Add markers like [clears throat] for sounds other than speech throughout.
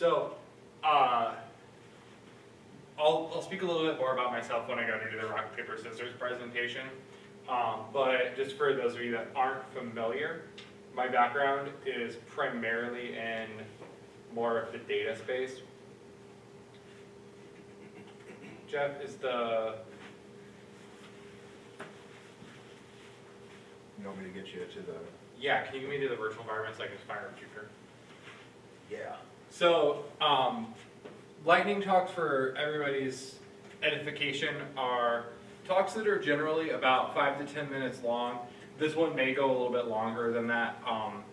So, uh, I'll, I'll speak a little bit more about myself when I go to do the rock, paper, scissors presentation. Um, but just for those of you that aren't familiar, my background is primarily in more of the data space. Jeff, is the, You want me to get you to the, yeah, can you give me to the virtual environment so I can fire up Jupyter? yeah. So, um, lightning talks for everybody's edification are talks that are generally about five to ten minutes long. This one may go a little bit longer than that. Um,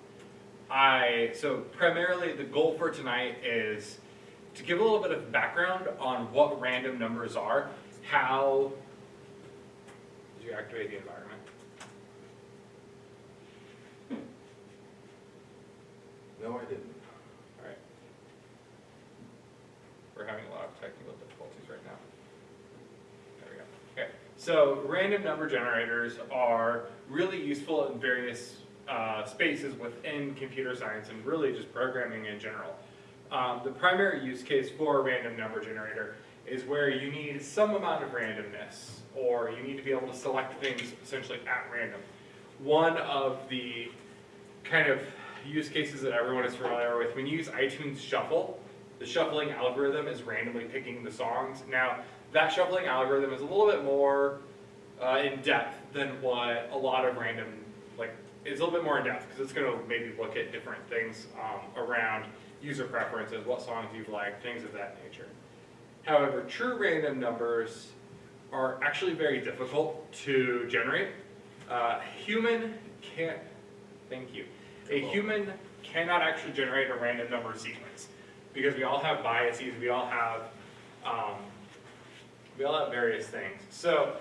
I so primarily the goal for tonight is to give a little bit of background on what random numbers are, how did you activate the environment? No, I didn't. Alright. We're having a lot of technical difficulties right now. There we go. Okay, so random number generators are really useful in various uh, spaces within computer science and really just programming in general. Um, the primary use case for a random number generator is where you need some amount of randomness or you need to be able to select things essentially at random. One of the kind of use cases that everyone is familiar with. When you use iTunes Shuffle, the shuffling algorithm is randomly picking the songs. Now, that shuffling algorithm is a little bit more uh, in depth than what a lot of random, like, it's a little bit more in depth because it's going to maybe look at different things um, around user preferences, what songs you like, things of that nature. However, true random numbers are actually very difficult to generate. Uh, human can't, thank you. A human cannot actually generate a random number sequence because we all have biases, we all have, um, we all have various things. So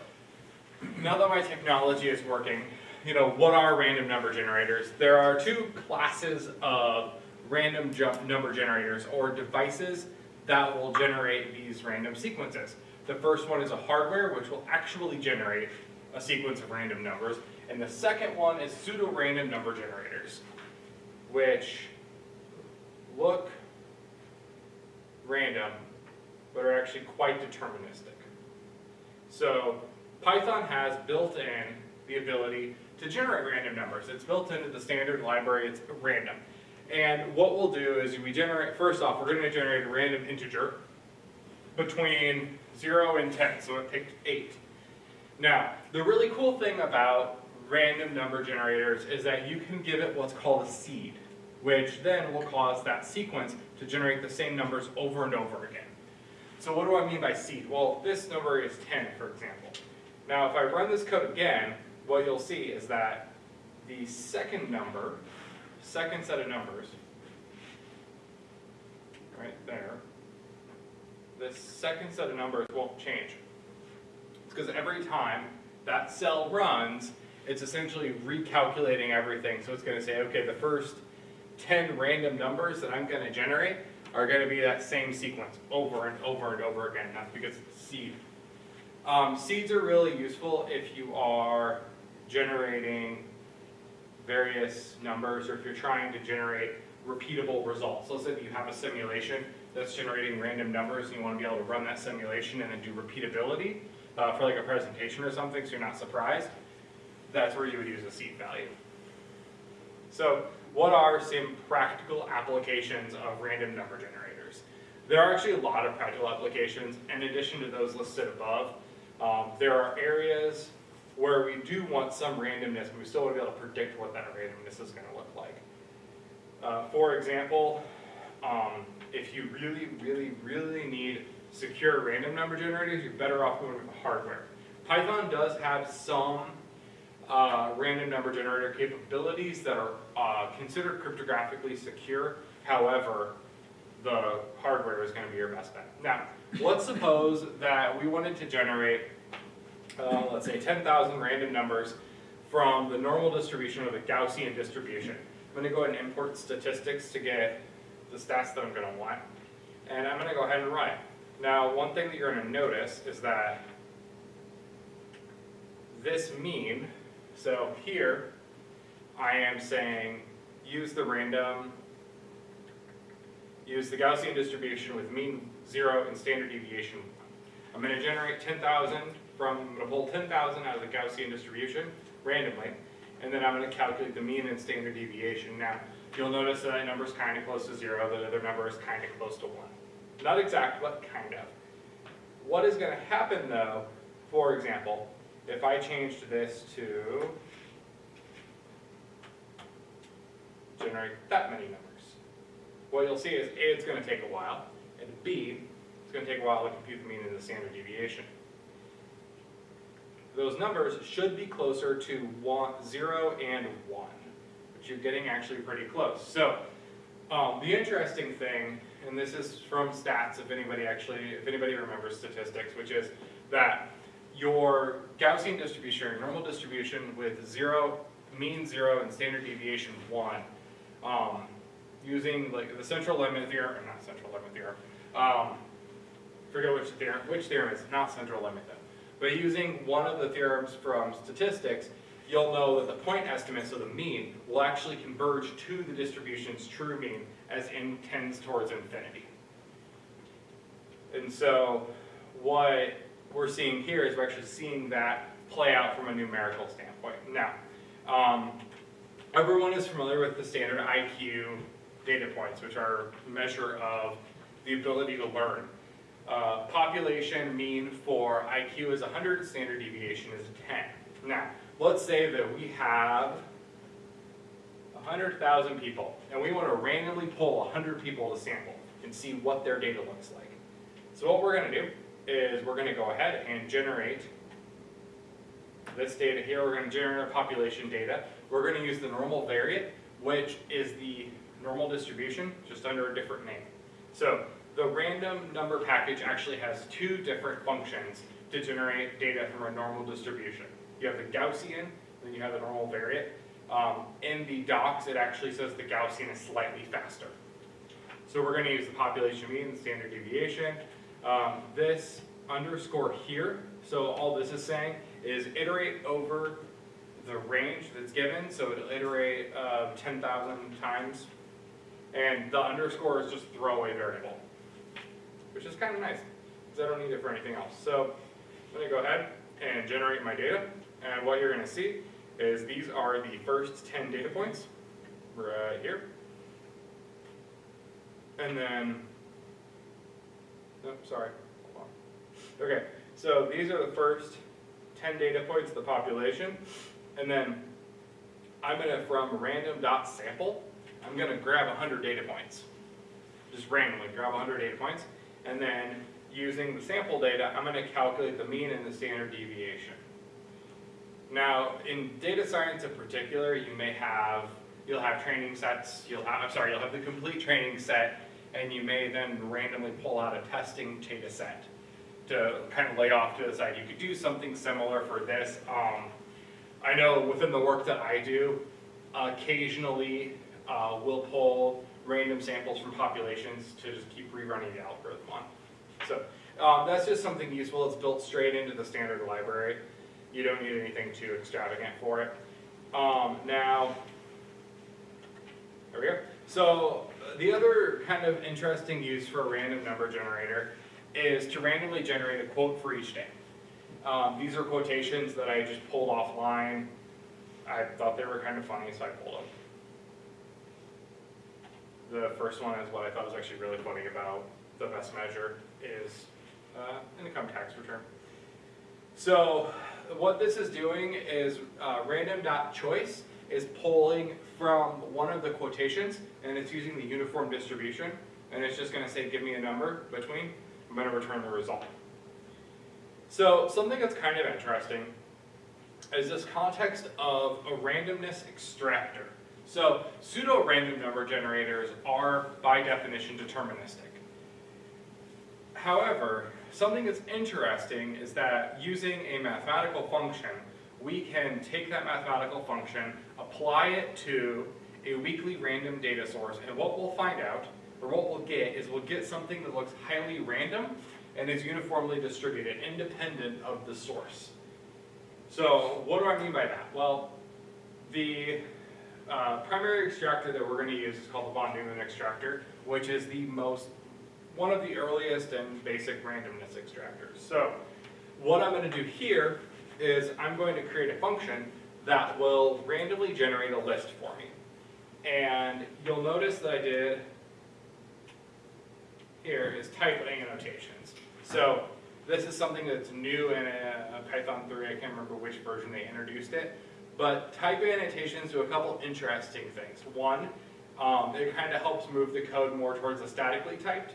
now that my technology is working, you know, what are random number generators? There are two classes of random number generators or devices that will generate these random sequences. The first one is a hardware which will actually generate a sequence of random numbers. And the second one is pseudo-random number generators which look random, but are actually quite deterministic. So Python has built in the ability to generate random numbers. It's built into the standard library, it's random. And what we'll do is we generate, first off, we're going to generate a random integer between 0 and 10, so it picked 8. Now, the really cool thing about random number generators is that you can give it what's called a seed, which then will cause that sequence to generate the same numbers over and over again. So what do I mean by seed? Well, this number is 10, for example. Now, if I run this code again, what you'll see is that the second number, second set of numbers, right there, this second set of numbers won't change. It's because every time that cell runs, it's essentially recalculating everything. So it's going to say, okay, the first 10 random numbers that I'm going to generate are going to be that same sequence over and over and over again. That's because it's seed. Um, seeds are really useful if you are generating various numbers or if you're trying to generate repeatable results. Let's say you have a simulation that's generating random numbers and you want to be able to run that simulation and then do repeatability uh, for like a presentation or something so you're not surprised that's where you would use a seed value. So what are some practical applications of random number generators? There are actually a lot of practical applications in addition to those listed above. Um, there are areas where we do want some randomness, but we still want to be able to predict what that randomness is going to look like. Uh, for example, um, if you really, really, really need secure random number generators, you're better off going with hardware. Python does have some uh, random number generator capabilities that are uh, considered cryptographically secure. However, the hardware is going to be your best bet. Now, let's suppose that we wanted to generate, uh, let's say 10,000 random numbers from the normal distribution or the Gaussian distribution. I'm going to go ahead and import statistics to get the stats that I'm going to want. And I'm going to go ahead and run it. Now, one thing that you're going to notice is that this mean so here, I am saying use the random use the Gaussian distribution with mean zero and standard deviation. 1. I'm gonna generate ten thousand from, I'm gonna pull ten thousand out of the Gaussian distribution randomly, and then I'm gonna calculate the mean and standard deviation. Now, you'll notice that that number is kinda close to zero, the other number is kinda close to one. Not exact, but kind of. What is gonna happen though, for example, if I changed this to generate that many numbers. What you'll see is A, it's gonna take a while, and B, it's gonna take a while to compute the mean and the standard deviation. Those numbers should be closer to zero and one, which you're getting actually pretty close. So, um, the interesting thing, and this is from stats, if anybody actually, if anybody remembers statistics, which is that your Gaussian distribution, your normal distribution with zero, mean zero and standard deviation one, um, using like the central limit theorem, or not central limit theorem, um, forget which theorem, which theorem is not central limit though. But using one of the theorems from statistics, you'll know that the point estimate, so the mean, will actually converge to the distribution's true mean as n tends towards infinity. And so what we're seeing here is we're actually seeing that play out from a numerical standpoint. Now, um, everyone is familiar with the standard IQ data points, which are a measure of the ability to learn. Uh, population mean for IQ is 100, standard deviation is 10. Now, let's say that we have 100,000 people, and we want to randomly pull 100 people to sample and see what their data looks like. So what we're going to do is we're going to go ahead and generate this data here. We're going to generate our population data. We're going to use the normal variate, which is the normal distribution, just under a different name. So the random number package actually has two different functions to generate data from a normal distribution. You have the Gaussian, then you have the normal variate. Um, in the docs, it actually says the Gaussian is slightly faster. So we're going to use the population mean, standard deviation. Um, this underscore here, so all this is saying is iterate over the range that's given, so it'll iterate uh, 10,000 times. And the underscore is just throwaway variable, which is kind of nice, because I don't need it for anything else. So I'm going to go ahead and generate my data, and what you're going to see is these are the first 10 data points right here. And then, sorry. Okay, so these are the first 10 data points of the population. And then I'm gonna, from random dot sample, I'm gonna grab 100 data points. Just randomly grab 100 data points. And then using the sample data, I'm gonna calculate the mean and the standard deviation. Now, in data science in particular, you may have, you'll have training sets, you'll have, I'm sorry, you'll have the complete training set, and you may then randomly pull out a testing data set to kind of lay off to the side. You could do something similar for this. Um, I know within the work that I do, occasionally uh, we'll pull random samples from populations to just keep rerunning the algorithm on. So um, that's just something useful. It's built straight into the standard library. You don't need anything too extravagant for it. Um, now, there we go. So the other kind of interesting use for a random number generator is to randomly generate a quote for each day. Um, these are quotations that I just pulled offline. I thought they were kind of funny, so I pulled them. The first one is what I thought was actually really funny about the best measure is uh, income tax return. So what this is doing is uh, random.choice is pulling from one of the quotations and it's using the uniform distribution and it's just going to say give me a number between, I'm going to return the result. So something that's kind of interesting is this context of a randomness extractor. So pseudo-random number generators are by definition deterministic. However, something that's interesting is that using a mathematical function, we can take that mathematical function, apply it to a weakly random data source, and what we'll find out, or what we'll get, is we'll get something that looks highly random and is uniformly distributed, independent of the source. So what do I mean by that? Well, the uh, primary extractor that we're going to use is called the von Neumann extractor, which is the most, one of the earliest and basic randomness extractors. So what I'm gonna do here is I'm going to create a function that will randomly generate a list for me. And you'll notice that I did here is type annotations. So this is something that's new in a, a Python 3, I can't remember which version they introduced it. But type annotations do a couple interesting things. One, um, it kind of helps move the code more towards a statically typed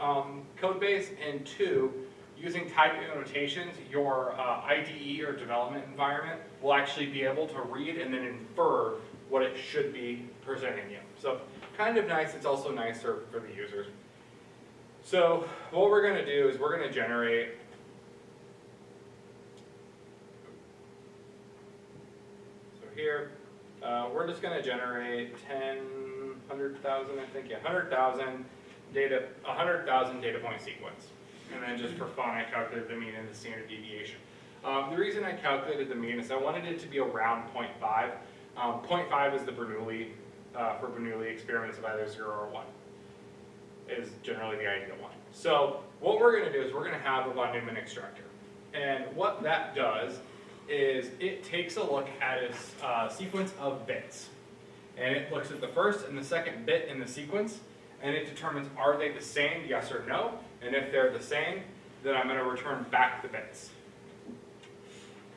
um, code base. And two, using type annotations, your uh, IDE or development environment will actually be able to read and then infer what it should be presenting you. So kind of nice, it's also nicer for the users. So what we're gonna do is we're gonna generate So here, uh, we're just gonna generate ten, hundred thousand, I think, yeah, hundred thousand data, a hundred thousand data point sequence. And then just for fun, I calculated the mean and the standard deviation. Um, the reason I calculated the mean is I wanted it to be around 0.5. Um, 0.5 is the Bernoulli, uh, for Bernoulli experiments of either zero or one is generally the ideal one. So what we're gonna do is we're gonna have a von Neumann extractor. And what that does is it takes a look at a uh, sequence of bits. And it looks at the first and the second bit in the sequence, and it determines are they the same, yes or no? And if they're the same, then I'm gonna return back the bits.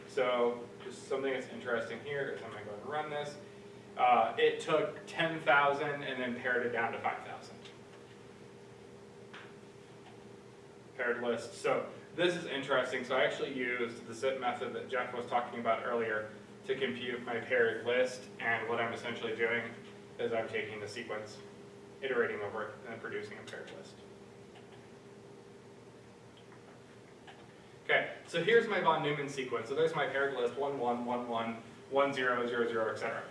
So just something that's interesting here is I'm gonna go and run this. Uh, it took 10,000 and then pared it down to 5,000. paired list. So this is interesting. So I actually used the zip method that Jeff was talking about earlier to compute my paired list. And what I'm essentially doing is I'm taking the sequence, iterating over it, and producing a paired list. Okay, so here's my von Neumann sequence. So there's my paired list, 1, 1, 1, 1, 1, 0, 0, 0, etc.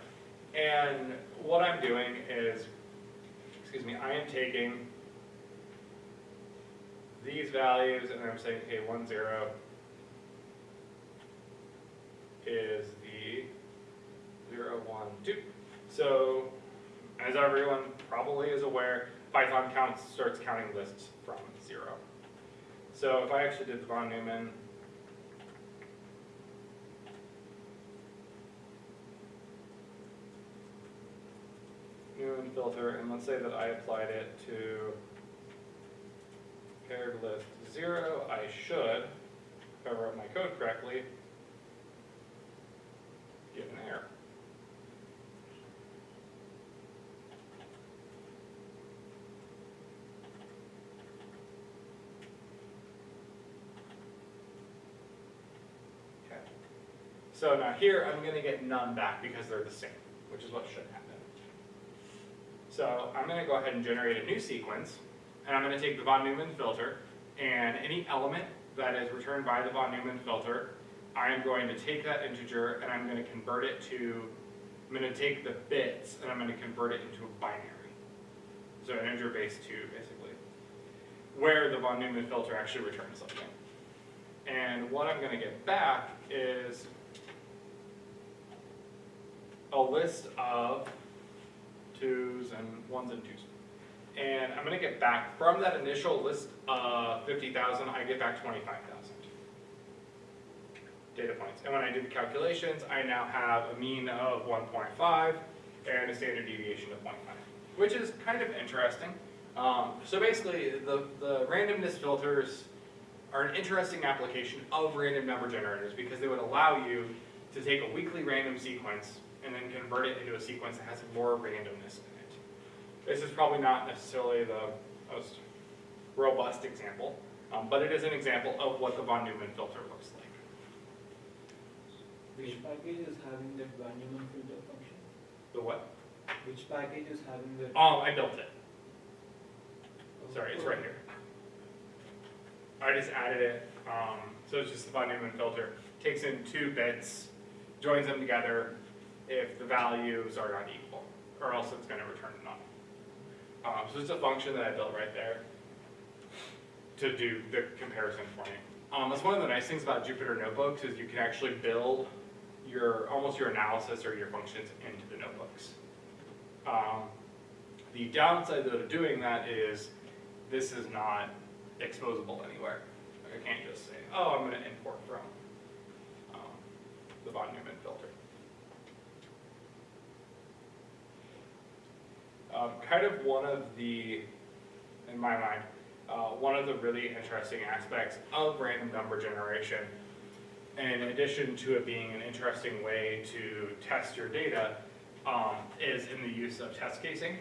And what I'm doing is, excuse me, I am taking these values, and I'm saying, okay, one zero is the zero, one, two. So, as everyone probably is aware, Python counts, starts counting lists from zero. So if I actually did the von Neumann, Filter, and let's say that I applied it to paired list zero, I should, if I wrote my code correctly, get an error. Okay. So now here, I'm gonna get none back because they're the same, which is what should happen. So I'm gonna go ahead and generate a new sequence, and I'm gonna take the von Neumann filter, and any element that is returned by the von Neumann filter, I am going to take that integer and I'm gonna convert it to, I'm gonna take the bits and I'm gonna convert it into a binary. So an integer base two, basically, where the von Neumann filter actually returns something. And what I'm gonna get back is a list of twos and ones and twos. And I'm gonna get back, from that initial list of fifty thousand, I get back twenty-five thousand data points. And when I do the calculations, I now have a mean of one point five and a standard deviation of 0.5, which is kind of interesting. Um, so basically, the, the randomness filters are an interesting application of random number generators because they would allow you to take a weakly random sequence and then convert it into a sequence that has more randomness in it. This is probably not necessarily the most robust example, um, but it is an example of what the von Neumann filter looks like. Which package is having the von Neumann filter function? The what? Which package is having the... Oh, I built it. Sorry, it's right here. I just added it, um, so it's just the von Neumann filter. Takes in two bits, joins them together if the values are not equal, or else it's gonna return none. Um, so it's a function that I built right there to do the comparison for me. Um, that's one of the nice things about Jupyter Notebooks is you can actually build your, almost your analysis or your functions into the notebooks. Um, The downside though to doing that is this is not exposable anywhere. I can't just say, oh, I'm gonna import from um, the von Neumann filter. Um, kind of one of the, in my mind, uh, one of the really interesting aspects of random number generation, in addition to it being an interesting way to test your data, um, is in the use of test casing,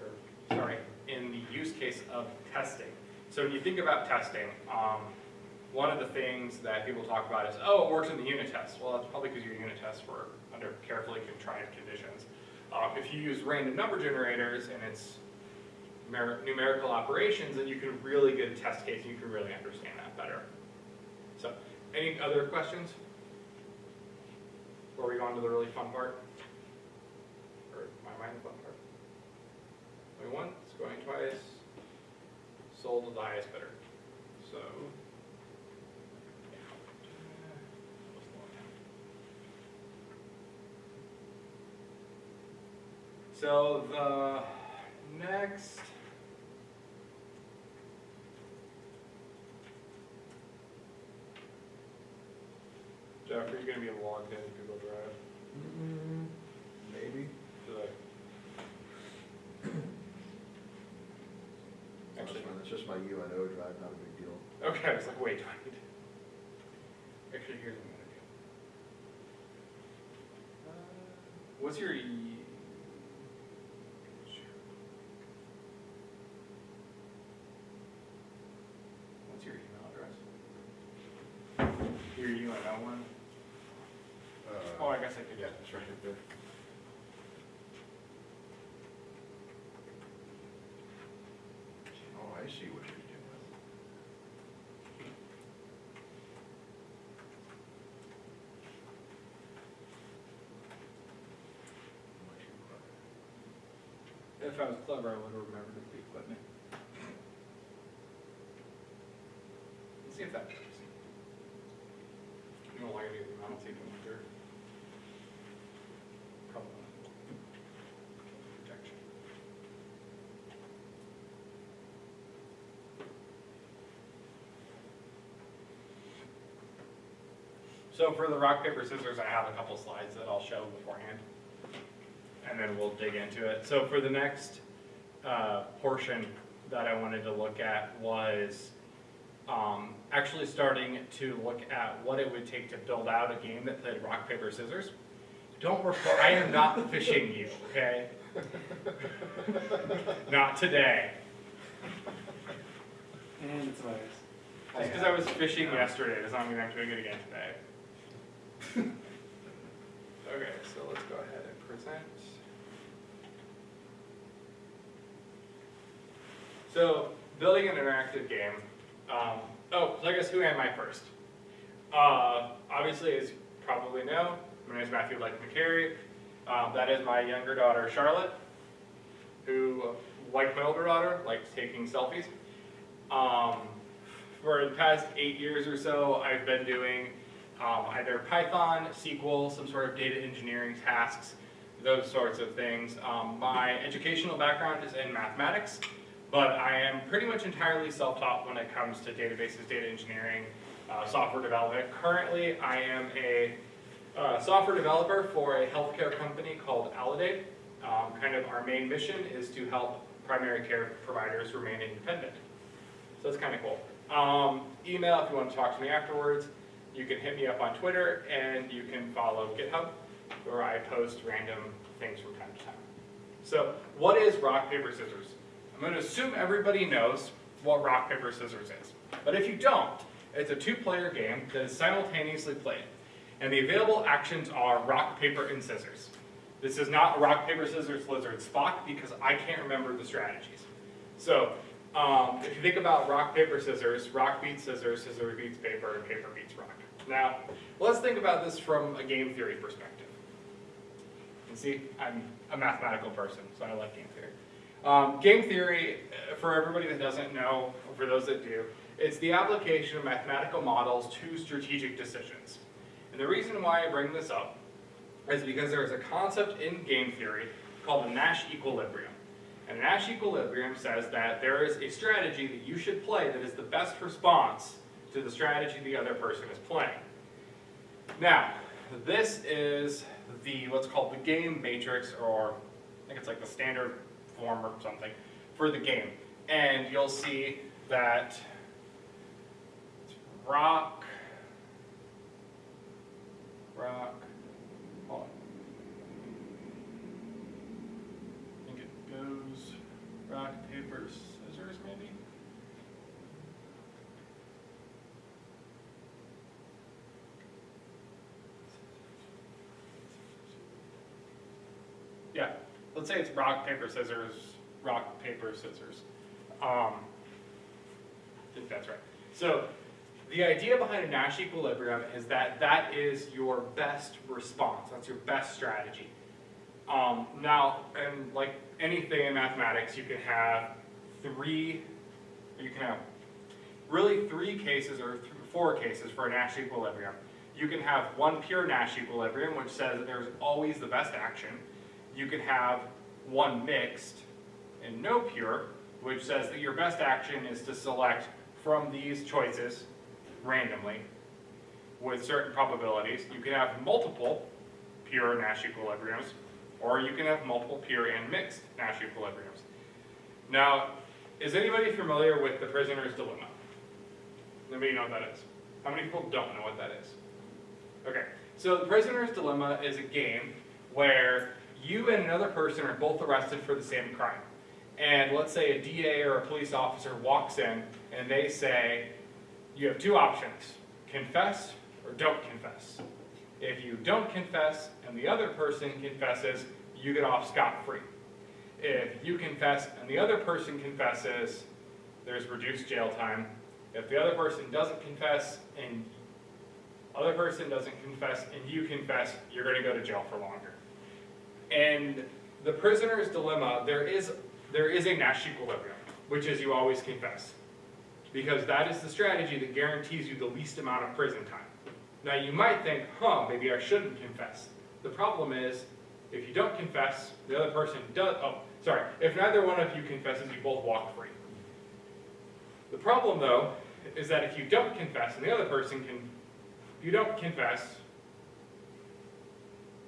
or, sorry, in the use case of testing. So when you think about testing, um, one of the things that people talk about is, oh, it works in the unit test. Well, that's probably because your unit tests were under carefully contrived conditions. Um, if you use random number generators and it's numerical operations, then you can really get a test case, and you can really understand that better. So, any other questions? Before we go on to the really fun part? Or my mind, fun part? Going once, going twice, sold the highest bidder. So. So the next. Jeff, are you gonna be logged into Google Drive? Maybe. I? [coughs] That's Actually, It's just my UNO drive, not a big deal. okay, I was like, wait, do I need? to? Actually, here's what I'm gonna do. Uh, What's your e? What's your email address? Your UNO one? Oh, I guess I could, Yeah, it's right there. Oh, I see what you're doing. Much you clever. If I was clever, I would have remembered the equipment. Let's see if that works. You don't like it, I don't see it coming through. Probably. Protection. So for the rock, paper, scissors, I have a couple slides that I'll show beforehand and then we'll dig into it. So for the next uh, portion that I wanted to look at was um, actually starting to look at what it would take to build out a game that played rock, paper, scissors. Don't refer, I am not phishing you, okay? Not today. And it's virus. Just because I was fishing yesterday does not mean I'm doing it again today. [laughs] Okay, so let's go ahead and present. So, building an interactive game. Um, oh, so I guess who am I first? Uh, obviously, as you probably know, my name is Matthew Blake McCary. Um, that is my younger daughter, Charlotte, who, like my older daughter, likes taking selfies. Um, for the past eight years or so, I've been doing um, either Python, SQL, some sort of data engineering tasks, those sorts of things. Um, my educational background is in mathematics, but I am pretty much entirely self-taught when it comes to databases, data engineering, uh, software development. Currently, I am a uh, software developer for a healthcare company called Aledade. Um, kind of our main mission is to help primary care providers remain independent. So that's kind of cool. Um, email if you want to talk to me afterwards. You can hit me up on Twitter and you can follow GitHub where I post random things from time to time. So what is rock, paper, scissors? I'm going to assume everybody knows what rock, paper, scissors is. But if you don't, it's a two-player game that is simultaneously played. And the available actions are rock, paper, and scissors. This is not rock, paper, scissors, lizard, Spock because I can't remember the strategies. So um, if you think about rock, paper, scissors, rock beats scissors, scissors beats paper, and paper beats rock. Now, let's think about this from a game theory perspective. And see, I'm a mathematical person, so I like game theory. Um, game theory, uh, for everybody that doesn't know, or for those that do, it's the application of mathematical models to strategic decisions. And the reason why I bring this up is because there is a concept in game theory called the Nash equilibrium. And Nash equilibrium says that there is a strategy that you should play that is the best response to the strategy the other person is playing. Now, this is the what's called the game matrix, or I think it's like the standard form or something for the game. And you'll see that rock, rock, hold on. I think it goes rock, paper, scissors maybe? Yeah, let's say it's rock, paper, scissors, rock, paper, scissors. Um, I think that's right. So the idea behind a Nash equilibrium is that that is your best response. That's your best strategy. Um, now, and like anything in mathematics, you can have three, you can have really three cases or th four cases for a Nash equilibrium. You can have one pure Nash equilibrium, which says that there's always the best action. You can have one mixed and no pure, which says that your best action is to select from these choices randomly with certain probabilities. You can have multiple pure Nash equilibriums, or you can have multiple pure and mixed Nash equilibriums. Now, is anybody familiar with the prisoner's dilemma? Anybody know what that is? How many people don't know what that is? Okay, so the prisoner's dilemma is a game where you and another person are both arrested for the same crime. And let's say a DA or a police officer walks in and they say, you have two options, confess or don't confess. If you don't confess and the other person confesses, you get off scot-free. If you confess and the other person confesses, there's reduced jail time. If the other person doesn't confess and other person doesn't confess and you confess, you're gonna go to jail for longer. And the prisoner's dilemma, there is, there is a Nash equilibrium, which is you always confess. Because that is the strategy that guarantees you the least amount of prison time. Now you might think, huh, maybe I shouldn't confess. The problem is, if you don't confess, the other person does, oh, sorry, if neither one of you confesses, you both walk free. The problem though, is that if you don't confess and the other person can, you don't confess,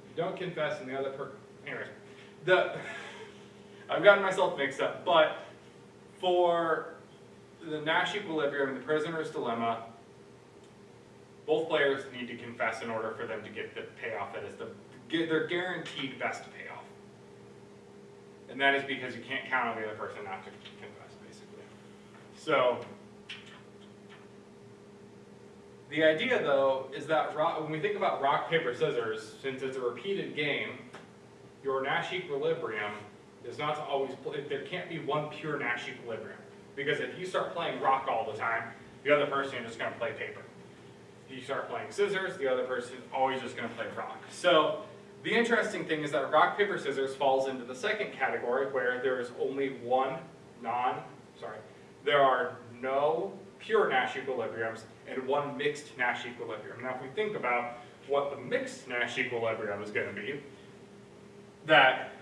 you don't confess and the other per, anyways, the, [laughs] I've gotten myself mixed up, but for the Nash equilibrium and the prisoner's dilemma, both players need to confess in order for them to get the payoff that is the, their guaranteed best payoff. And that is because you can't count on the other person not to confess, basically. So, the idea though is that rock, when we think about rock, paper, scissors, since it's a repeated game, your Nash equilibrium is not to always, there can't be one pure Nash equilibrium. Because if you start playing rock all the time, the other person is just gonna play paper. If you start playing scissors, the other person is always just gonna play rock. So, the interesting thing is that rock, paper, scissors falls into the second category where there is only one non, sorry, there are no pure Nash equilibriums and one mixed Nash equilibrium. Now if we think about what the mixed Nash equilibrium is going to be, that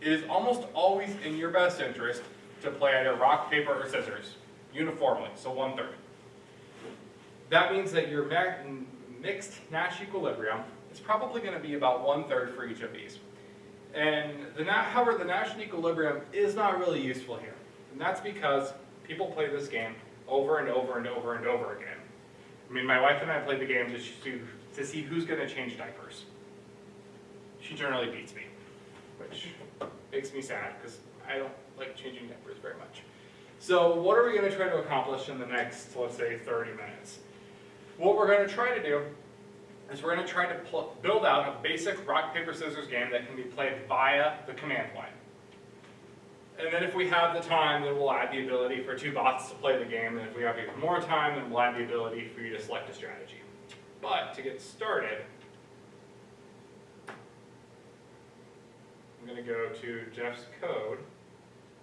it is almost always in your best interest to play either rock, paper, or scissors uniformly, so one third. That means that your mixed Nash equilibrium is probably going to be about one third for each of these. And the however, the Nash equilibrium is not really useful here. And that's because people play this game over and over and over and over again. I mean, my wife and I play the game to, to, to see who's going to change diapers. She generally beats me, which makes me sad because I don't like changing diapers very much. So what are we going to try to accomplish in the next, let's say, 30 minutes? What we're going to try to do is we're going to try to build out a basic rock, paper, scissors game that can be played via the command line. And then if we have the time, then we'll add the ability for two bots to play the game, and if we have even more time, then we'll add the ability for you to select a strategy. But to get started, I'm gonna go to Jeff's code.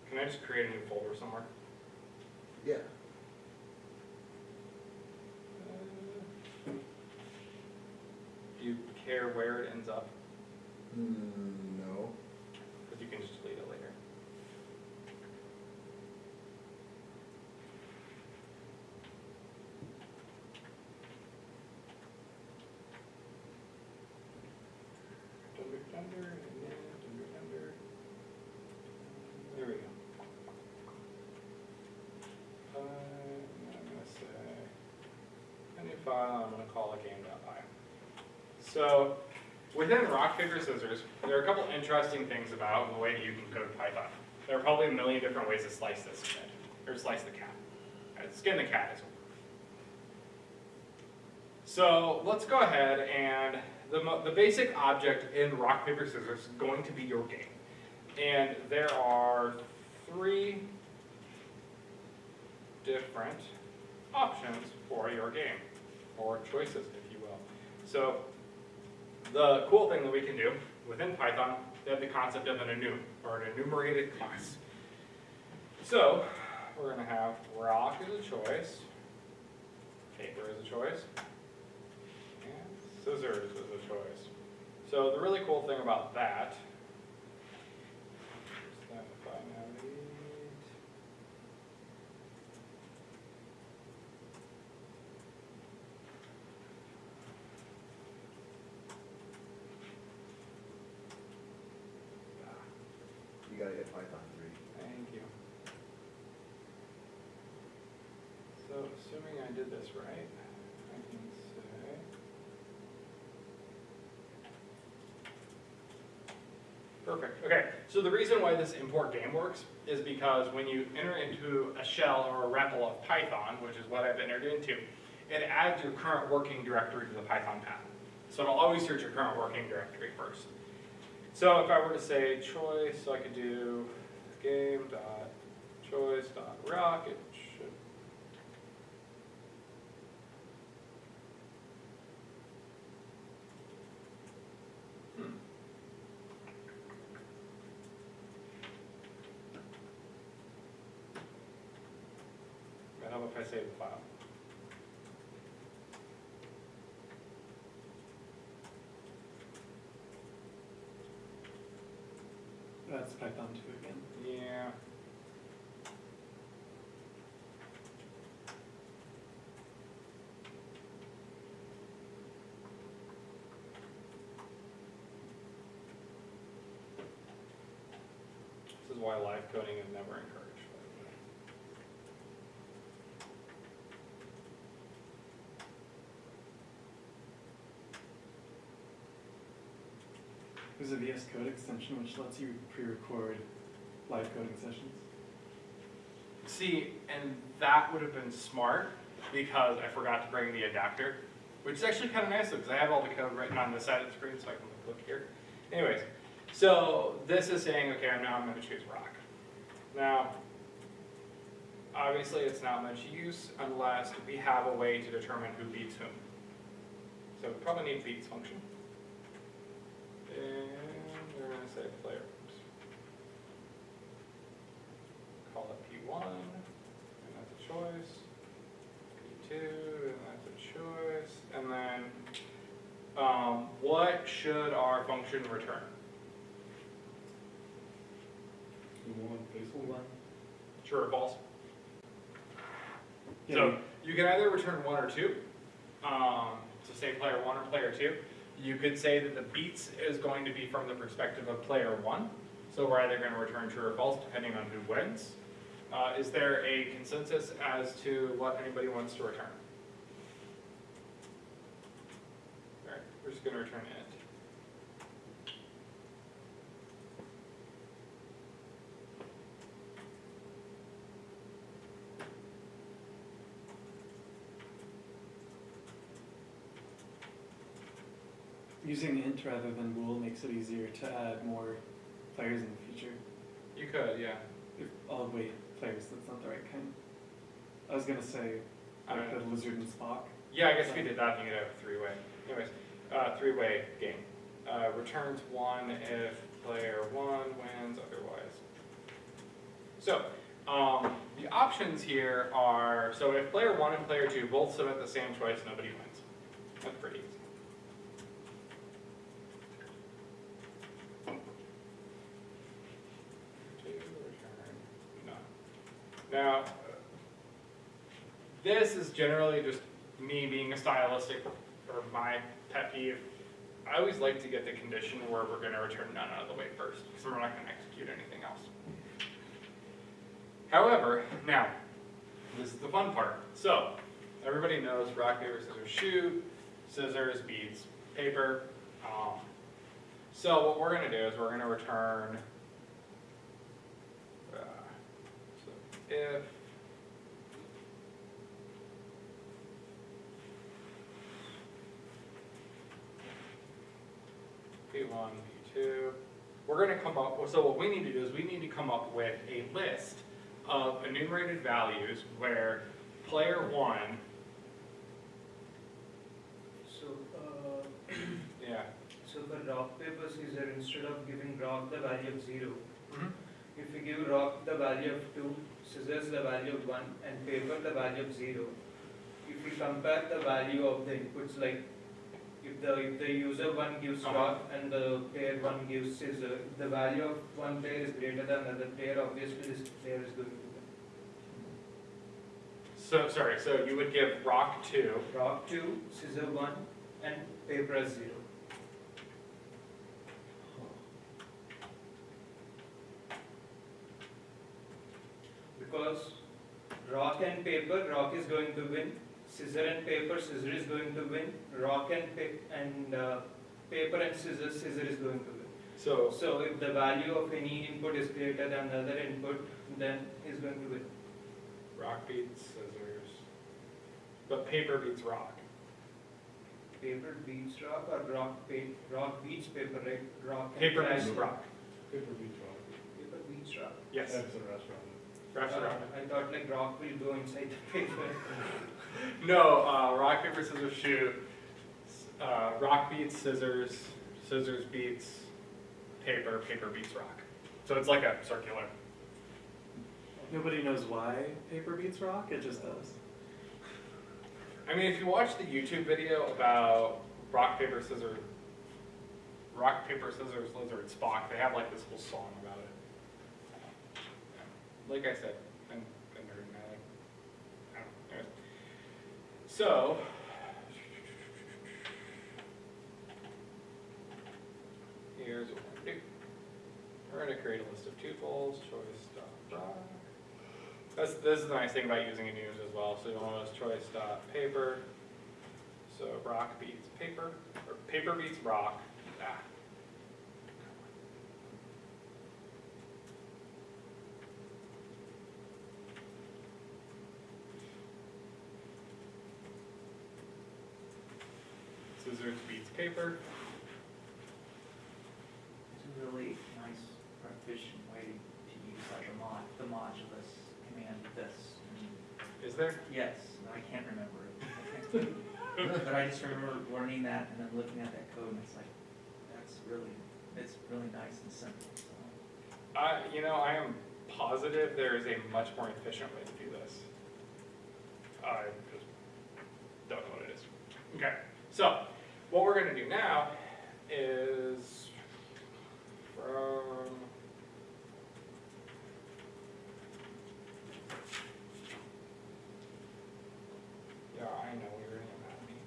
Can I just create a new folder somewhere? Yeah. Uh, Do you care where it ends up? Hmm, no. Because you can just delete it later. File, I'm gonna call it game.py. So, within rock, paper, scissors, there are a couple interesting things about the way that you can code Python. There are probably a million different ways to slice this or slice the cat. Uh, Skin the cat is so let's go ahead and the, the basic object in rock, paper, scissors is going to be your game. And there are three different options for your game, or choices, if you will. So the cool thing that we can do within Python, they have the concept of an enum, or an enumerated class. So we're going to have rock as a choice, paper as a choice, and scissors as a choice. So the really cool thing about that is that if I navigate, ah, You gotta hit Python three. thank you. So assuming I did this right, I can say. Perfect, okay, so the reason why this import game works is because when you enter into a shell or a REPL of Python, which is what I've entered into, it adds your current working directory to the Python path. So it'll always search your current working directory first. So if I were to say choice, so I could do game dot choice dot rock, it should. Hmm. But how about if I save the file? That's Python two again. Yeah. This is why live coding is never encouraged. by the way. There's a VS Code extension which lets you pre-record live coding sessions. See, and that would have been smart because I forgot to bring the adapter, which is actually kind of nice because I have all the code written on this side of the screen, so I can look here. Anyways, so this is saying, okay, now I'm going to choose rock. Now, obviously, it's not much use unless we have a way to determine who beats whom. So we probably need beats function. And we're going to say player. Call it P1, and that's a choice. P2, and that's a choice. And then, um, what should our function return? One. True or false? Yeah, So you can either return one or two. Um, so say player one or player two. You could say that the beats is going to be from the perspective of player one. So we're either going to return true or false depending on who wins. Uh, is there a consensus as to what anybody wants to return? All right, we're just going to return int. Using int rather than bool makes it easier to add more players in the future. You could, yeah. If, oh wait, players, that's not the right kind. I was gonna say, like Uh, the lizard and Spock. Yeah, I guess we did that, you could have a three-way. Anyways, uh, three-way game. Uh, returns one if player one wins otherwise. So, um, the options here are, so if player one and player two both submit the same choice, nobody wins. That's pretty easy. Two, return none. Now, this is generally just me being a stylistic, or my pet peeve. I always like to get the condition where we're gonna return none out of the way first, because we're not gonna execute anything else. However, now, this is the fun part. So, everybody knows rock, paper, scissors, shoot, scissors beats paper. Um, so what we're gonna do is we're gonna return, uh, so if One, two, we're gonna come up, so what we need to do is we need to come up with a list of enumerated values where player one, So, uh, yeah, [clears throat] so for rock, paper, scissors, instead of giving rock the value of zero, Mhm. if we give rock the value of two, scissors the value of one, and paper the value of zero, if we compare the value of the inputs, like if the, if the user one gives rock and the player one gives scissor, if the value of one player is greater than another player, obviously this player is going to win. so, sorry, so you would give rock two, Rock two, scissor one, and paper as zero. Because rock and paper, rock is going to win. Scissor and paper, scissor is going to win. Rock and pa- and uh, paper and scissors, scissor is going to win. so, So if the value of any input is greater than another input, then is going to win. rock beats scissors, but paper beats rock. Paper beats rock or rock pa- rock beats paper, right? Rock Paper beats rock, Paper beats rock. Paper beats rock. yes, That's a restaurant. Uh, I thought like rock will go inside the paper. [laughs] No, uh, rock, paper, scissors, shoot. Uh, rock beats scissors, scissors beats paper, paper beats rock. So it's like a circular. Nobody knows why paper beats rock, it just does. I mean, if you watch the YouTube video about rock, paper, scissors, rock, paper, scissors, lizard, Spock, they have like this whole song about it. Like I said, I'm a nerd and I like, I don't know. So. Here's what we're gonna do. We're gonna create a list of tuples, choice dot rock. This is the nice thing about using enums as well, so you'll notice choice dot paper. So rock beats paper, or paper beats rock. Ah. Scissors beats paper. It's a really nice, efficient way to use like a mod, the modulus command this. Is there? Yes, I can't remember it. [laughs] But I just remember learning that and then looking at that code and it's like, that's really, it's really nice and simple, so. I, you know, I am positive there is a much more efficient way to do this. I just don't know what it is. Okay, so what we're gonna do now is from Yeah, I know we were in that meeting.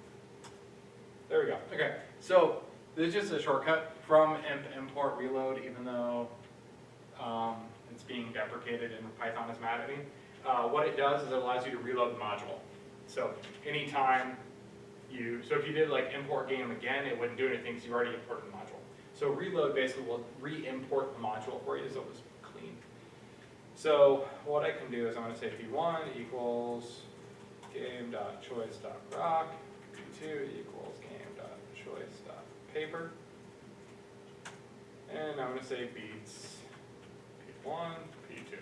There we go, okay, so this is just a shortcut from imp import reload, even though um, it's being deprecated and Python is mad at me. Uh, what it does is it allows you to reload the module. So anytime you, so if you did like import game again, it wouldn't do anything because you already imported the module. So reload basically will re-import the module for you so it's clean. So what I can do is I'm gonna say v1 equals game.choice.rock, v2 equals game.choice.paper. And I'm gonna say beats P1, P2.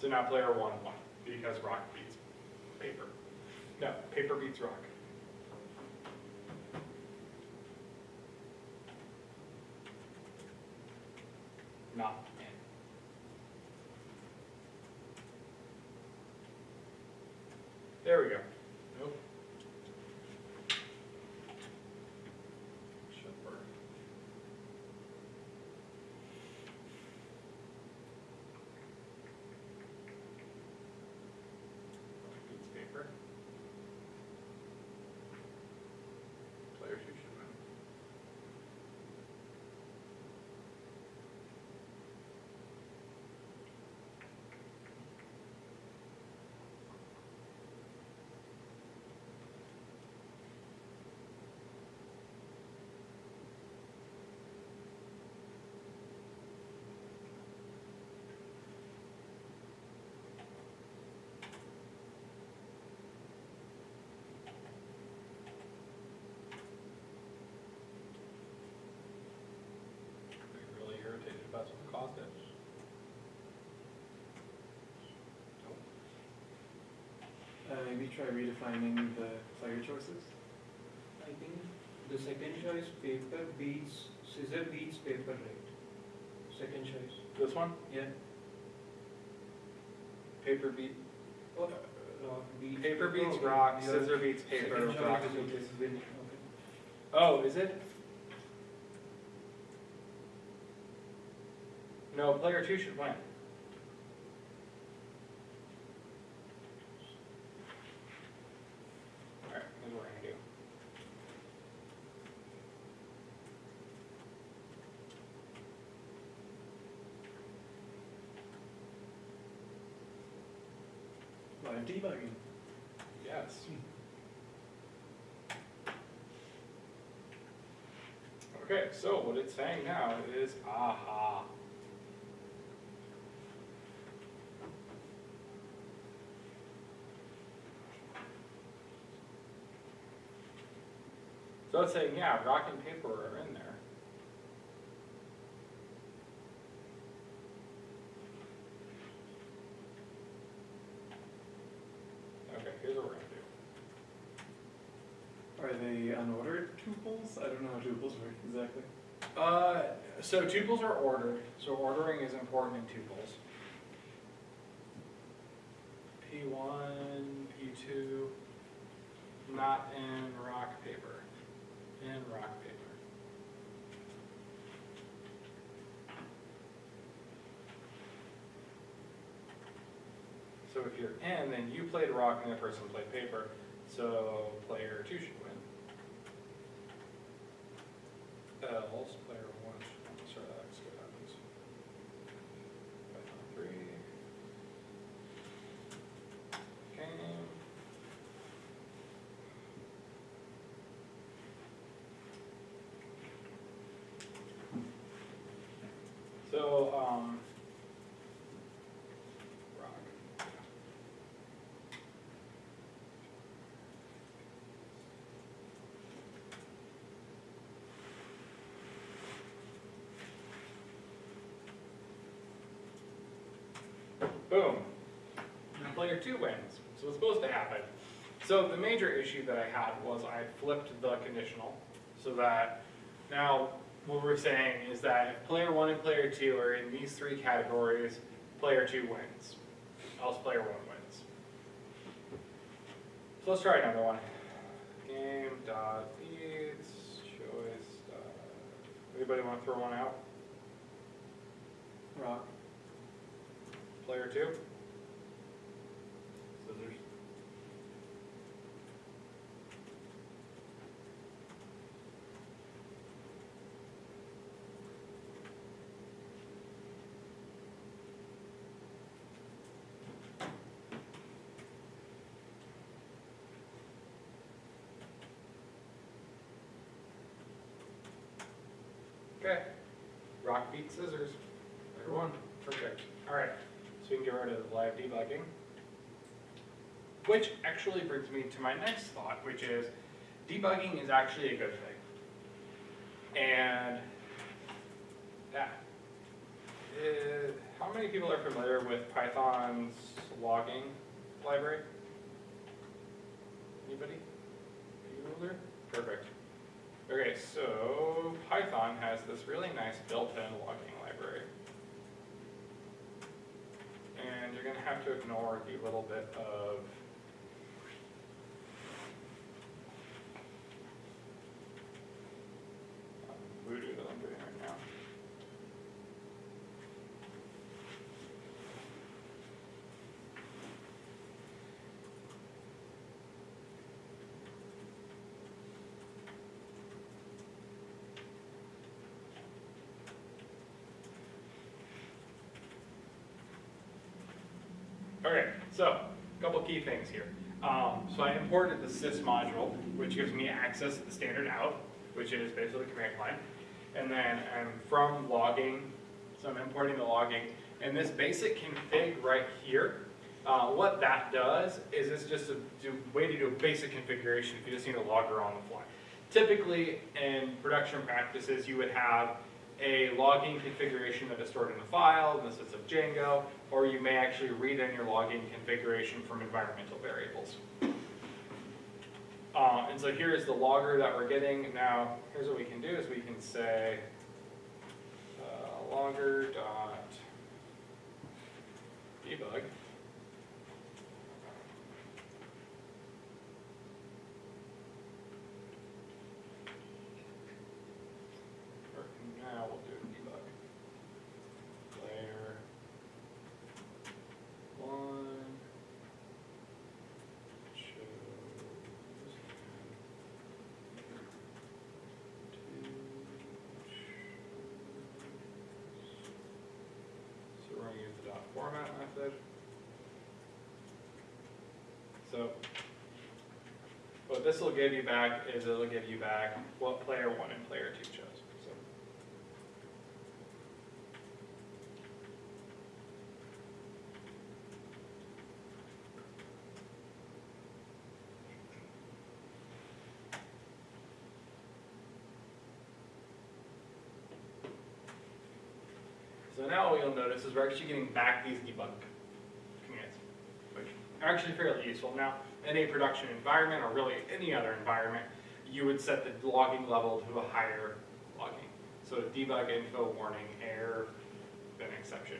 So now player one won, because rock beats paper. No, paper beats rock. Not. There we go. Nope. Should work. Piece of paper. Players who should win. positive. Uh, Uh, maybe try redefining the player choices. I think the second choice, paper beats, scissor beats paper, right? Second choice. This one? Yeah. Paper beat, Oh, uh, rock beats. paper beats okay, rock, your scissor beats paper, Second rock beats. okay, okay. Oh, is it? No, player two should win. Alright, here's what we're gonna do. Live debugging. Yes. Okay, so what it's saying now is aha. So it's saying, yeah, rock and paper are in there. Okay, here's what we're gonna do. Are they unordered tuples? I don't know how tuples work exactly. Uh, so tuples are ordered, so ordering is important in tuples. P one, P two, not in rock paper, in rock paper. So if you're in, then you played rock and the person played paper, so player two should win. Else, player one should, sorry, that's what happens. Python three. Game. So, um. Rock. Boom. Now player two wins. So it's supposed to happen? So the major issue that I had was I flipped the conditional so that now what we're saying is that if player one and player two are in these three categories, player two wins. Else player one wins. So let's try another one. Game dot leads choice. Dot, anybody want to throw one out? Rock. Player two? Scissors. Okay. Rock beat scissors. Player one. Perfect. All right. So we can get rid of live debugging. Which actually brings me to my next thought, which is debugging is actually a good thing. And yeah. Uh, how many people are familiar with Python's logging library? Anybody? You older? Perfect. Okay, so Python has this really nice built-in logging library. And you're gonna have to ignore the little bit of um, voodoo that I'm doing right now. Okay, so, a couple key things here. Um, so I imported the sys module, which gives me access to the standard out, which is basically the command line. And then I'm from logging, so I'm importing the logging, and this basic config right here, uh, what that does is it's just a do, way to do a basic configuration if you just need a logger on the fly. Typically, in production practices, you would have a logging configuration that is stored in a file, in the sense of Django, or you may actually read in your logging configuration from environmental variables. Uh, and so here's the logger that we're getting. Now, here's what we can do is we can say uh, logger dot debug. Or now we'll do debug. Layer one shows so we're gonna use the dot format method. So what this will give you back is it'll give you back what player one and player two chose. So So now what you'll notice is we're actually getting back these debug are actually fairly useful. Now, in a production environment, or really any other environment, you would set the logging level to a higher logging. So debug info warning error, then exception.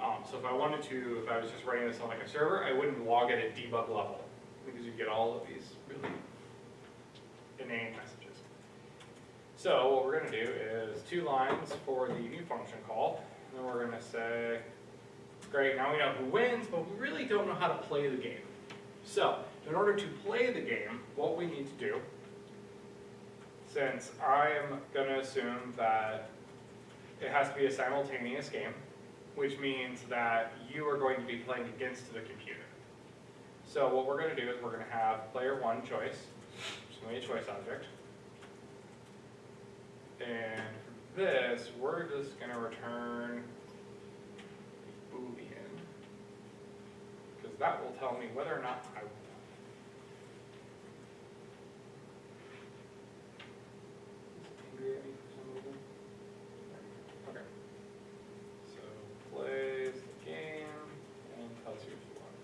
Um, so if I wanted to, if I was just running this on like a server, I wouldn't log at debug level, because you get all of these really inane messages. So what we're gonna do is two lines for the new function call, and then we're gonna say, great, now we know who wins, but we really don't know how to play the game. So, in order to play the game, what we need to do, since I am gonna assume that it has to be a simultaneous game, which means that you are going to be playing against the computer. So what we're gonna do is we're gonna have player one choice, which is gonna be a choice object. And for this, we're just gonna return boolean. Because that will tell me whether or not I won. Is it angry at me for some reason? Okay. So plays the game and tells you if you won.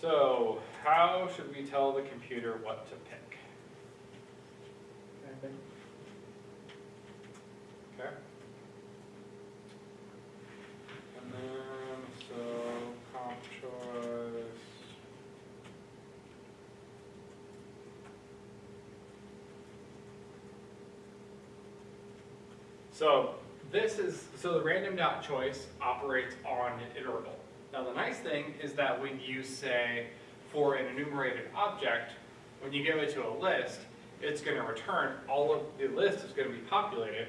So, how should we tell the computer what to pick? Okay. And then, so, comp choice. So, this is, so the random dot choice operates on an iterable. Now, the nice thing is that when you say, for an enumerated object, when you give it to a list, it's gonna return all of, the list is gonna be populated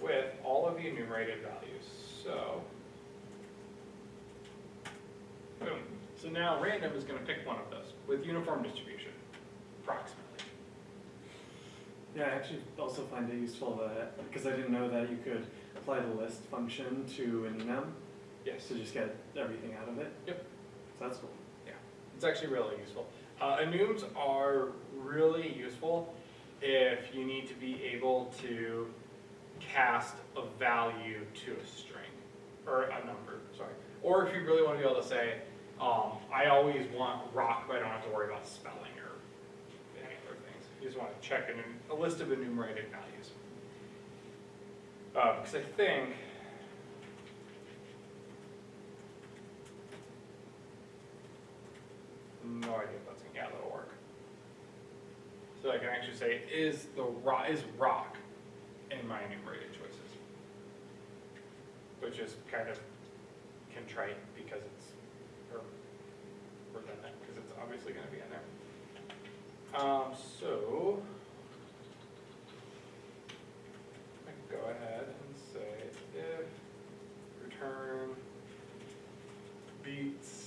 with all of the enumerated values, so. Boom, so now random is gonna pick one of those with uniform distribution, approximately. Yeah, I actually also find it useful that, because I didn't know that you could apply the list function to an enum Yes, to just get everything out of it. Yep. So that's cool. It's actually really useful. Uh, enums are really useful if you need to be able to cast a value to a string, or a number, sorry. Or if you really want to be able to say, um, I always want rock, but I don't have to worry about spelling or any other things. You just want to check an, a list of enumerated values. Uh, because I think, no idea if that's, gonna- that'll work. So I can actually say, is the rock, is rock in my enumerated choices? Which is kind of contrite because it's, or redundant, because it's obviously gonna be in there. Um, so. I can go ahead and say if return beats,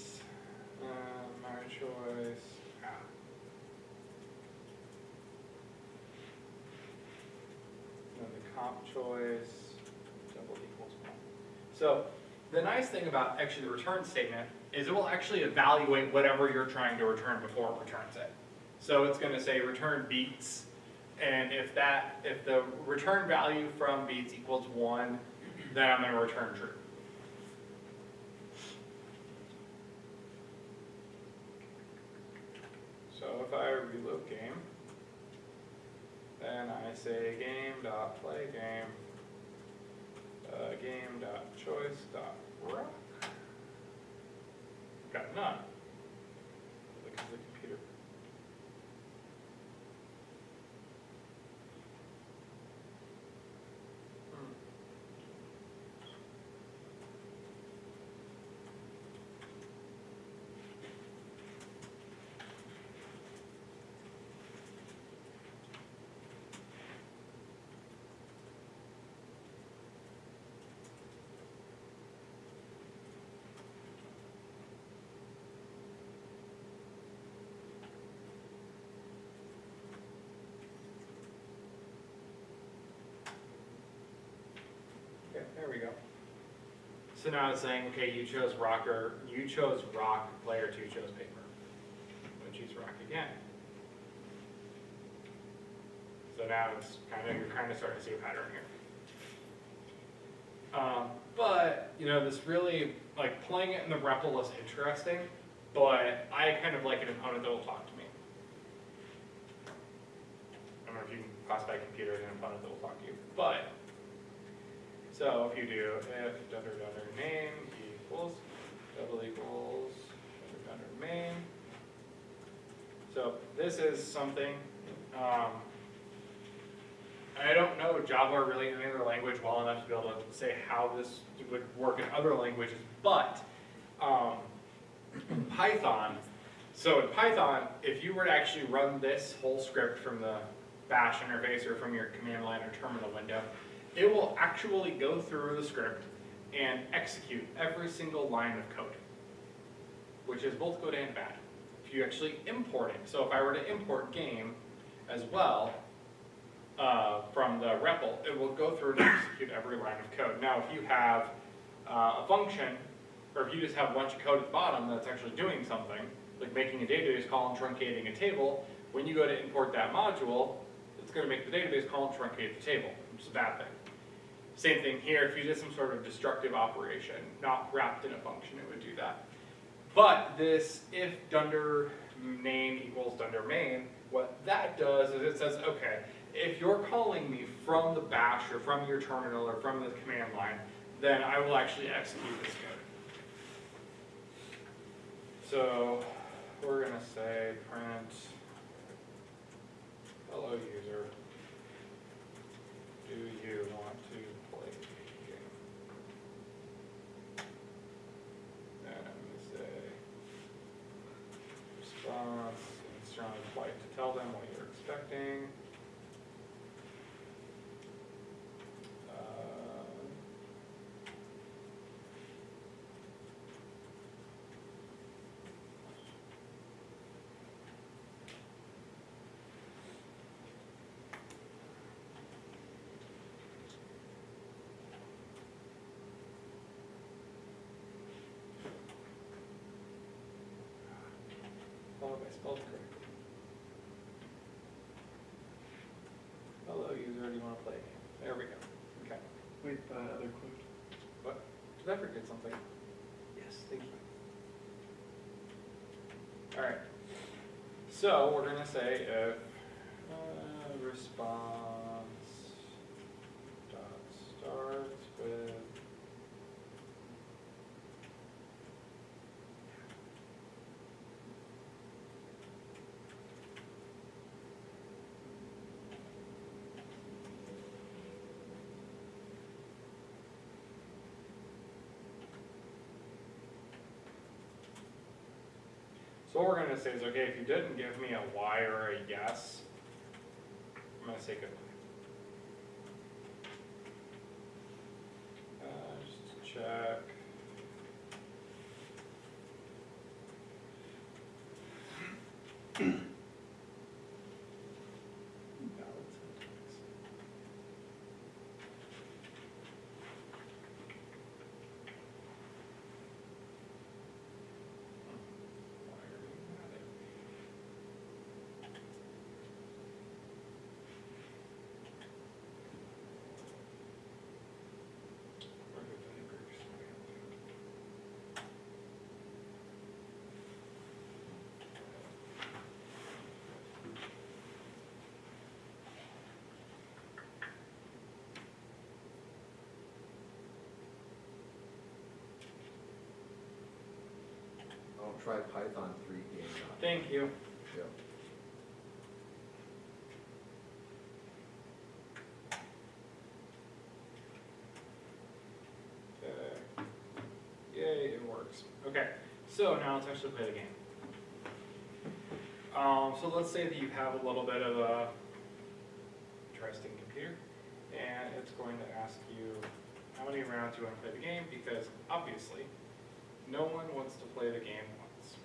choice, the comp choice, double equals one. So, the nice thing about actually the return statement is it will actually evaluate whatever you're trying to return before it returns it. So it's gonna say return beats, and if that, if the return value from beats equals one, then I'm gonna return true. So if I reload game, then I say game dot play game, uh, game dot choice dot rock. Got none. Because the computer. Hmm. Okay, there we go. So now it's saying, okay, you chose rocker, you chose rock, player two chose paper. Gonna choose rock again. So now it's kind of, you're kind of starting to see a pattern here. Um, but, you know, this really, like, playing it in the REPL is interesting, but I kind of like an opponent that will talk to me. I don't know if you can classify computers as an opponent that will talk to you, but so if you do if dunder dunder name equals double equals dunder dunder main. So this is something, um, I don't know Java or really any other language well enough to be able to say how this would work in other languages, but, um, Python, so in Python, if you were to actually run this whole script from the bash interface or from your command line or terminal window, it will actually go through the script and execute every single line of code, which is both good and bad. If you actually import it, so if I were to import game as well, uh, from the REPL, it will go through and execute every line of code. Now, if you have uh, a function, or if you just have a bunch of code at the bottom that's actually doing something, like making a database call and truncating a table, when you go to import that module, it's going to make the database call and truncate the table, which is a bad thing. Same thing here, if you did some sort of destructive operation, not wrapped in a function, it would do that. But this if dunder name equals dunder main, what that does is it says, okay, if you're calling me from the bash or from your terminal or from the command line, then I will actually execute this code. So we're gonna say print hello user. Do you want to play the game? And I'm gonna say response and strong white to tell them what you're expecting. Uh, I spelled correctly. Hello user, do you wanna play a game? There we go, okay. Wait, the other quote. What? Did I forget something? Yes, thank you. Alright, so we're gonna say if, uh, response dot starts with So what we're gonna say is, okay, if you didn't give me a Y or a yes, I'm gonna say goodbye. Uh, just check. Valid syntax. I'll try Python three game. Thank you. Okay. Yay, it works. Okay, so now let's actually play the game. Um, so let's say that you have a little bit of a interesting computer, and it's going to ask you how many rounds you want to play the game, because obviously, no one wants to play the game once.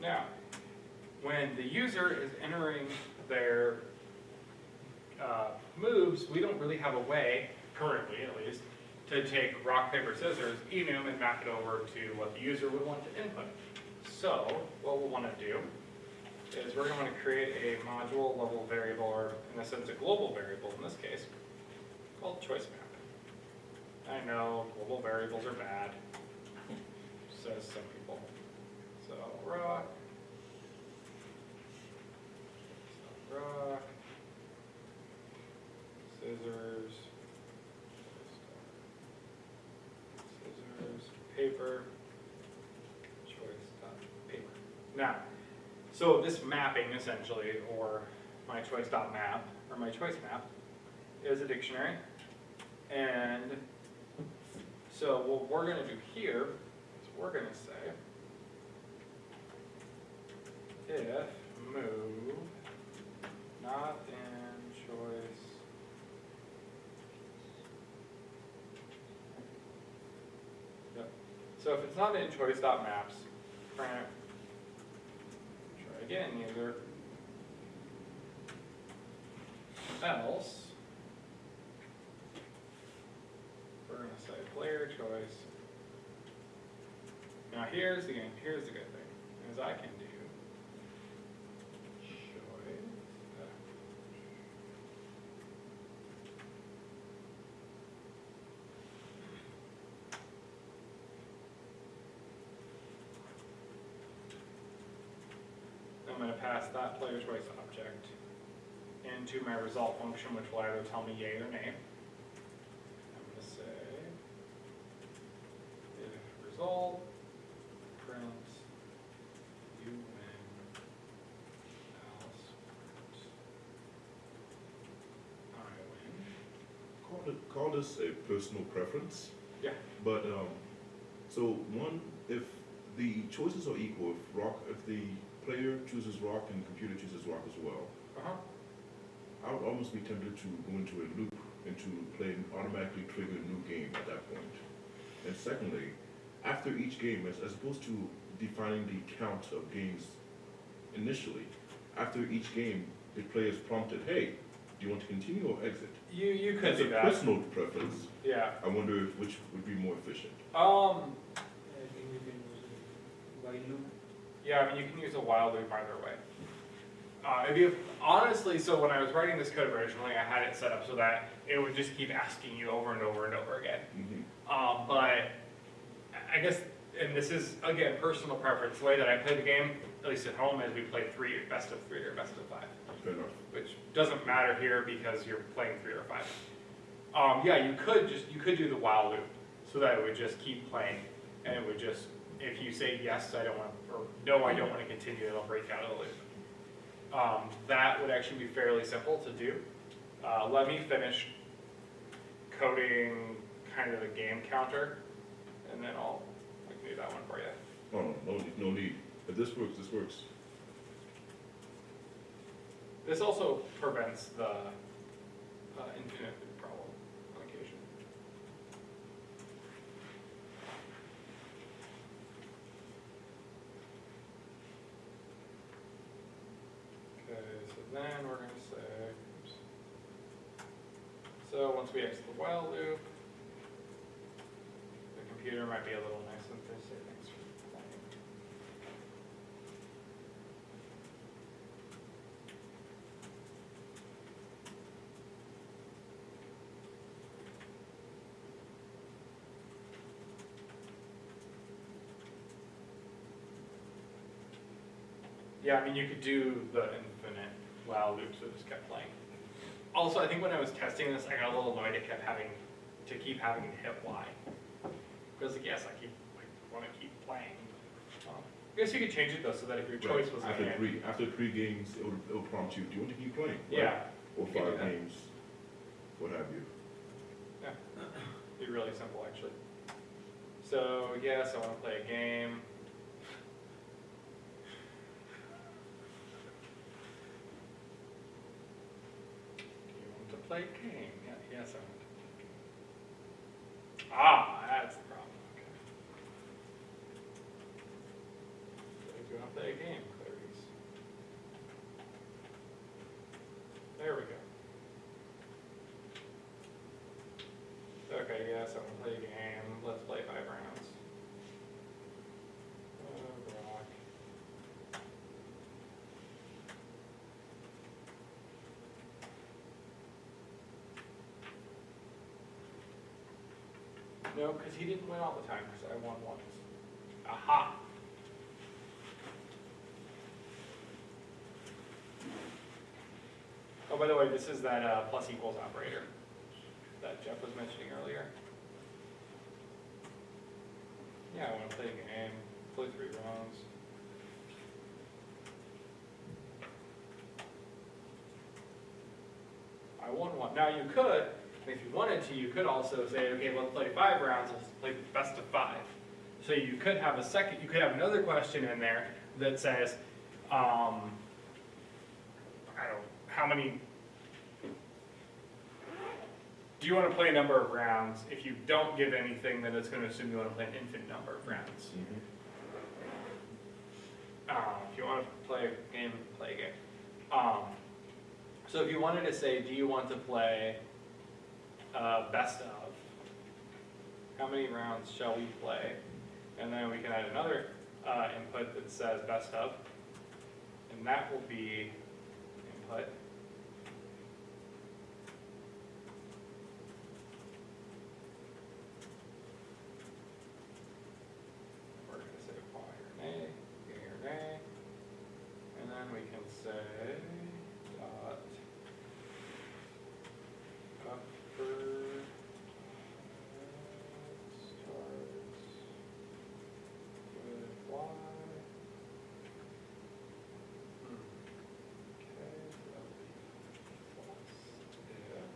Now, when the user is entering their uh, moves, we don't really have a way, currently at least, to take rock, paper, scissors, enum, and map it over to what the user would want to input. So, what we'll want to do is we're going to create a module level variable, or in a sense a global variable in this case, called choice map. I know global variables are bad, says some people. So rock. So rock. Scissors. Scissors, paper. Choice dot paper. Now, so this mapping essentially, or my choice dot map, or my choice map, is a dictionary. And so what we're gonna do here is we're gonna say if move not in choice. Yep. So if it's not in choice dot maps, print try again user else? We're gonna say player choice. Now here's the here's the good thing, is I can do choice. uh, I'm that player's choice object into my result function, which will either tell me yay or nay. I'm gonna say if result print you win else print I win. Call it, call this a personal preference. Yeah. But, um, so one, if the choices are equal, if rock, if the player chooses rock and the computer chooses rock as well, Uh-huh. I would almost be tempted to go into a loop and to play and automatically trigger a new game at that point. And secondly, after each game, as, as opposed to defining the count of games initially, after each game, the player is prompted, hey, do you want to continue or exit? You you could As do a that. personal preference, Yeah. I wonder if which would be more efficient. Um I think we can use it loop. Yeah, I mean, you can use a while loop either way. Uh, if you, honestly, so when I was writing this code originally, I had it set up so that it would just keep asking you over and over and over again. Mhm. Um, but I- guess, and this is, again, personal preference, the way that I play the game, at least at home, is we play three, best of three or best of five, which doesn't matter here because you're playing three or five. Um, yeah, you could just, you could do the while loop, so that it would just keep playing, and it would just, if you say yes, I don't want, or no, I don't want to continue, it'll break out of the loop. Um, that would actually be fairly simple to do. Uh, let me finish coding kind of the game counter, and then I'll, I can do that one for you. Oh, no, no, need- no need. If this works, this works. This also prevents the uh, infinite then we're going to say, so once we exit the while loop, the computer might be a little nice and they say thanks for playing. Yeah, I mean, you could do the infinite while loops that just kept playing. Also, I think when I was testing this, I got a little annoyed it kept having, to keep having to hit Y. Because like, yes, I keep, like, wanna keep playing. Um, I guess you could change it though, so that if your choice was After in, three, after three games, it will, it will prompt you, do you want to keep playing? right? yeah, Or you can do five games, what have you. Yeah. Be really simple, actually. So, yes, I wanna play a game. Do game? Yeah, yes, I want to. Ah, that's the problem, okay. So if you wanna play a game, Clarice. There we go. Okay, yes, I wanna play a game, let's play five rounds. Oh, rock. No, cause he didn't win all the time, cause I won once. Aha! Oh, by the way, this is that, uh, plus equals operator that Jeff was mentioning earlier. Yeah, I wanna play a game, play three rounds. I won one. Now you could, if you wanted to, you could also say, okay, let's play five rounds, let's play best of five. So you could have a second, you could have another question in there that says, um, I don't, how many do you want to play a number of rounds? If you don't give anything, then it's going to assume you want to play an infinite number of rounds. Um, if you want to play a game, play a game. Um, so if you wanted to say, do you want to play uh, best of? How many rounds shall we play? And then we can add another uh, input that says best of, and that will be input. We're gonna say apply or nay, yea or nay, and then we can say dot upper starts with y. Hmm. Okay, that'll be plus if.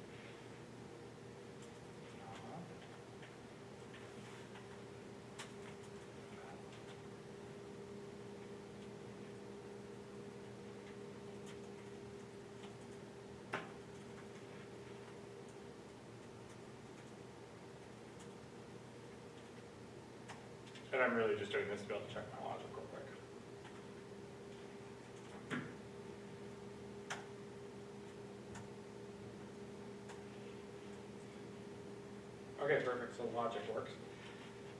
not And I'm really just doing this to be able to check my logic real quick. Okay, perfect, so logic works.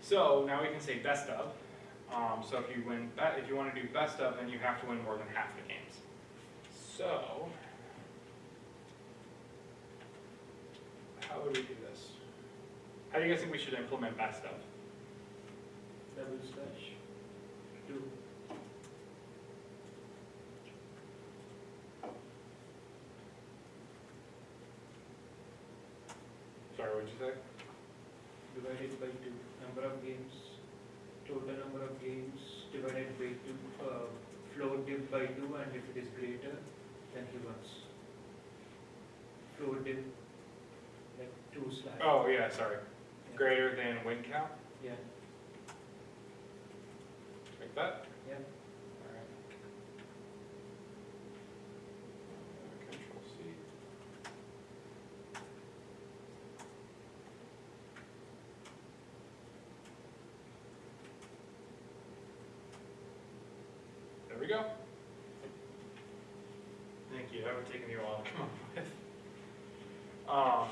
So now we can say best of. Um, so if you win, if you wanna do best of, then you have to win more than half the games. So. How would we do this? How do you guys think we should implement best of? Double slash, two. Sorry, what'd you say? divided by two, number of games, total number of games divided by two, uh, float div by two, and if it is greater, then he wins. Float div, like two slash. Oh, yeah, sorry. Greater than win count, Yeah, like that? yeah. Alright. Control C. There we go. Take me a while to come up with. Um,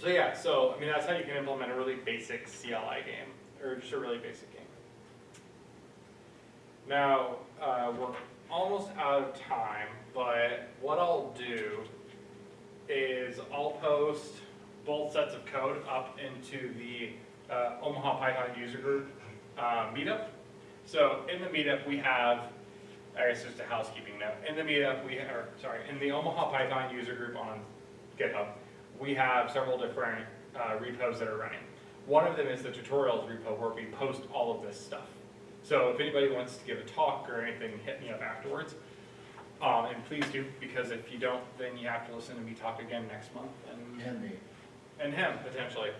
so yeah, so, I mean, that's how you can implement a really basic CLI game, or just a really basic game. Now, uh, we're almost out of time, but what I'll do is I'll post both sets of code up into the uh, Omaha Python user group uh, meetup. So in the meetup, we have I guess just a housekeeping note, in the meetup, we, are sorry, in the Omaha Python user group on GitHub, we have several different uh, repos that are running. One of them is the tutorials repo where we post all of this stuff. So if anybody wants to give a talk or anything, hit me up afterwards. Um, and please do, because if you don't, then you have to listen to me talk again next month and, And me. and him potentially.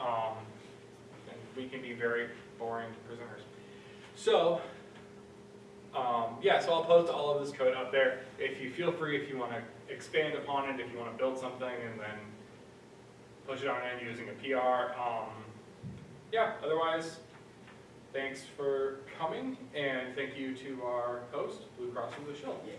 Um, and we can be very boring presenters. So, um, yeah, so I'll post all of this code up there. If you feel free, if you want to expand upon it, if you want to build something and then push it on in using a PR. Um, yeah, otherwise, thanks for coming and thank you to our host, Blue Cross Blue Shield. Yeah.